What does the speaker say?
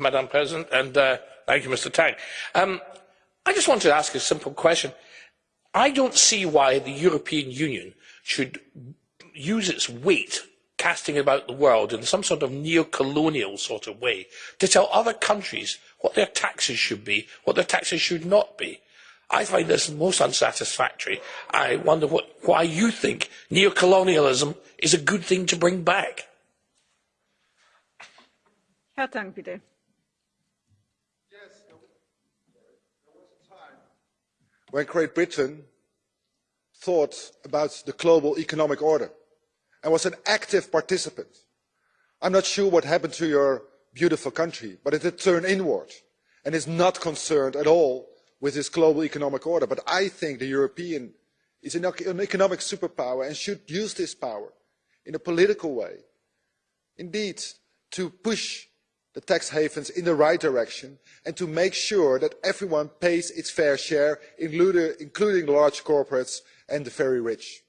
Madam President, and uh, thank you, Mr. Tang. Um, I just want to ask a simple question. I don't see why the European Union should use its weight casting about the world in some sort of neo-colonial sort of way to tell other countries what their taxes should be, what their taxes should not be. I find this most unsatisfactory. I wonder what, why you think neo-colonialism is a good thing to bring back. Herr Tang, bitte. Yes, there was a time when Great Britain thought about the global economic order and was an active participant. I'm not sure what happened to your beautiful country, but it turned inward and is not concerned at all with this global economic order. But I think the European is an economic superpower and should use this power in a political way. Indeed, to push the tax havens in the right direction and to make sure that everyone pays its fair share including large corporates and the very rich.